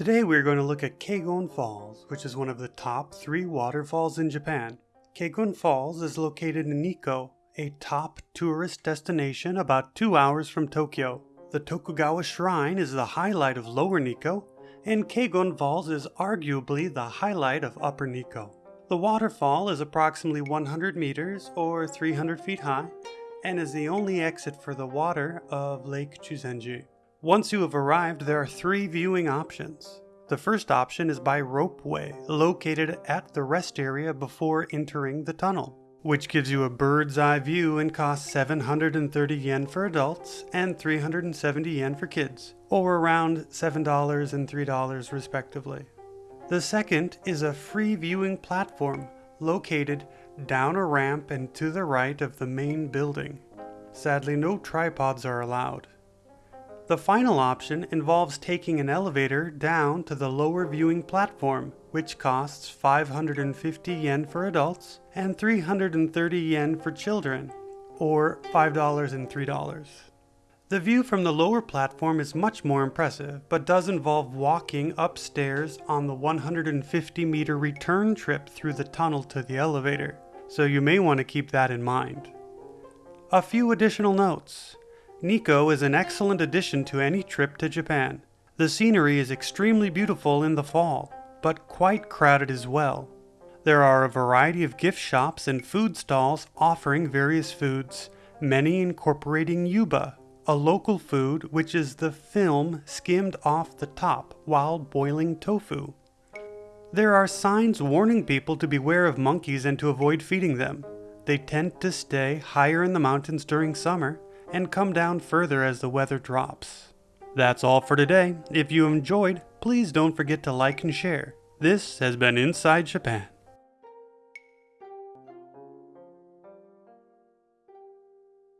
Today we're going to look at Kegon Falls, which is one of the top three waterfalls in Japan. Kegon Falls is located in Nikko, a top tourist destination about two hours from Tokyo. The Tokugawa Shrine is the highlight of Lower Nikko, and Kegon Falls is arguably the highlight of Upper Nikko. The waterfall is approximately 100 meters or 300 feet high and is the only exit for the water of Lake Chuzenji. Once you have arrived, there are three viewing options. The first option is by ropeway, located at the rest area before entering the tunnel, which gives you a bird's eye view and costs 730 yen for adults and 370 yen for kids, or around $7 and $3 respectively. The second is a free viewing platform located down a ramp and to the right of the main building. Sadly, no tripods are allowed. The final option involves taking an elevator down to the lower viewing platform, which costs 550 yen for adults and 330 yen for children, or $5 and $3. The view from the lower platform is much more impressive, but does involve walking upstairs on the 150 meter return trip through the tunnel to the elevator, so you may want to keep that in mind. A few additional notes. Nikko is an excellent addition to any trip to Japan. The scenery is extremely beautiful in the fall, but quite crowded as well. There are a variety of gift shops and food stalls offering various foods, many incorporating yuba, a local food which is the film skimmed off the top while boiling tofu. There are signs warning people to beware of monkeys and to avoid feeding them. They tend to stay higher in the mountains during summer and come down further as the weather drops. That's all for today. If you enjoyed, please don't forget to like and share. This has been Inside Japan.